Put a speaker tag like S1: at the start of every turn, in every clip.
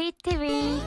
S1: Beat TV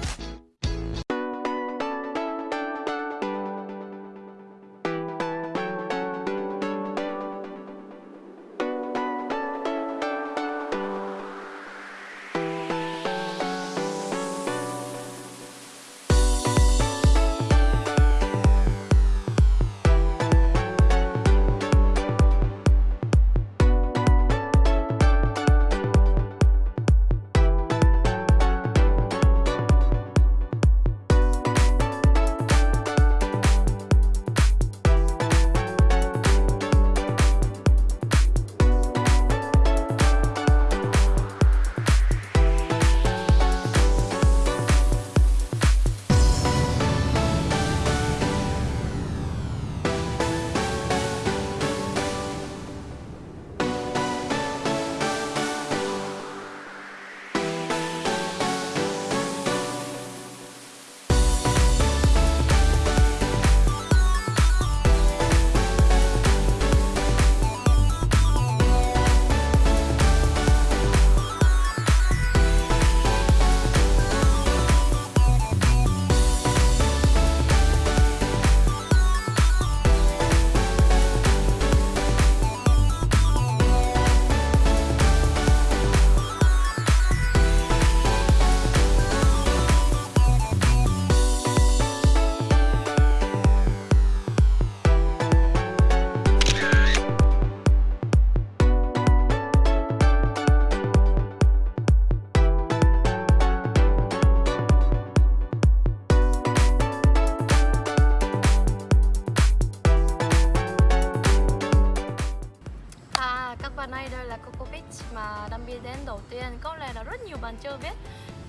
S2: rất nhiều bạn chưa biết.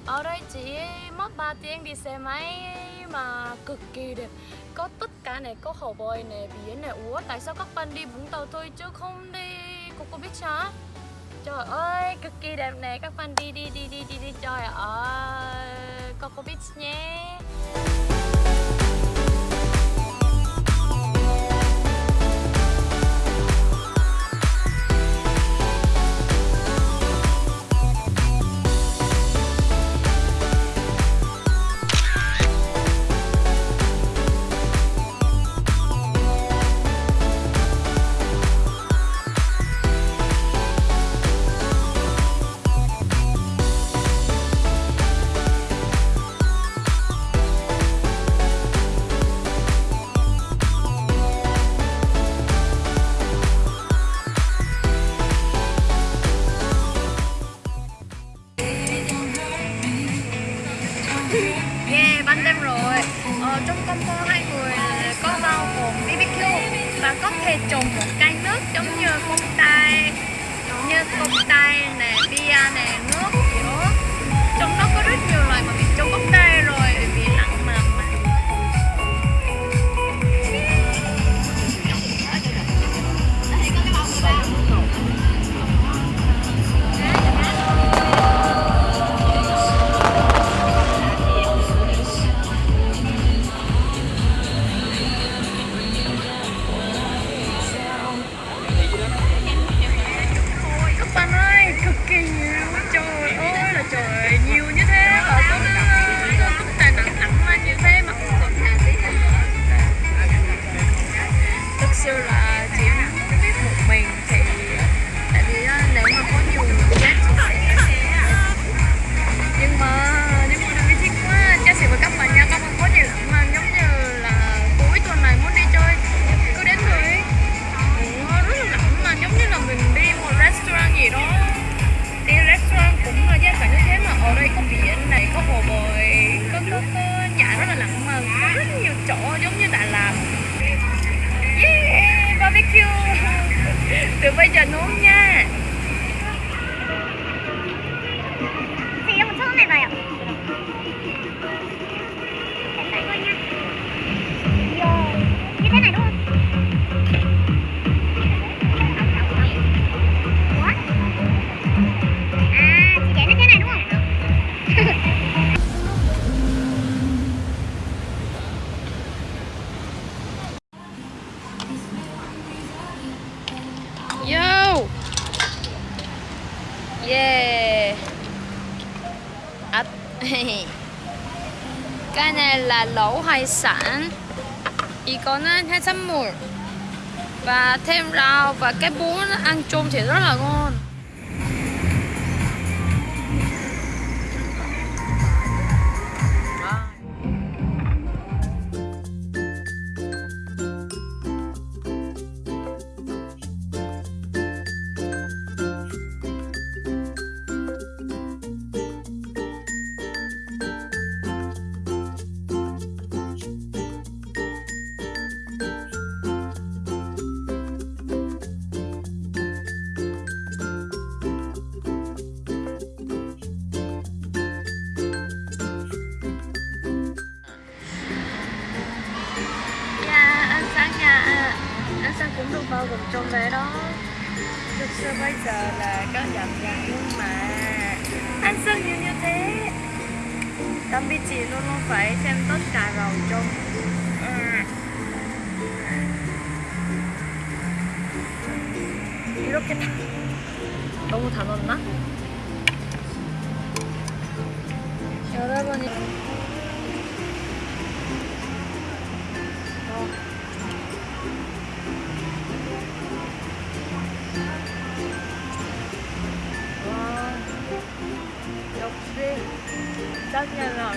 S2: Ở đây chỉ mất 3 tiếng đi xe máy mà cực kỳ đẹp. Có tất cả này, có hồ bơi này, biển này. Ủa, tại sao các bạn đi Vũng Tàu thôi chứ không đi Có có biết hả? Trời ơi, cực kỳ đẹp này, các bạn đi đi đi đi đi đi. Trời ơi, Coco biết nhé. Combo hai người à, có bao gồm BBQ Và có thể trồng một cây nước giống như công tay Như công tay này bia này nước. nước chảy rất là lặng mờ có rất nhiều chỗ giống như Đà làm, yeah, barbecue. Từ bây giờ nướng nha.
S1: Thì một chút này
S2: vậy ạ. ấp Cái này là lẩu hải sản. Chỉ có nên hai trăm 210 Và thêm rau và cái bún ăn chung thì rất là ngon. Anh Sang cũng được bao gồm trong đấy đó Thực sự bây giờ là có giảm giá nhưng mà Anh Sang nhiều như thế Tâm biết chị luôn luôn phải xem tất cả rồi trong 이렇게 다 너무 다 넣었나? 여러분이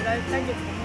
S2: Thank you.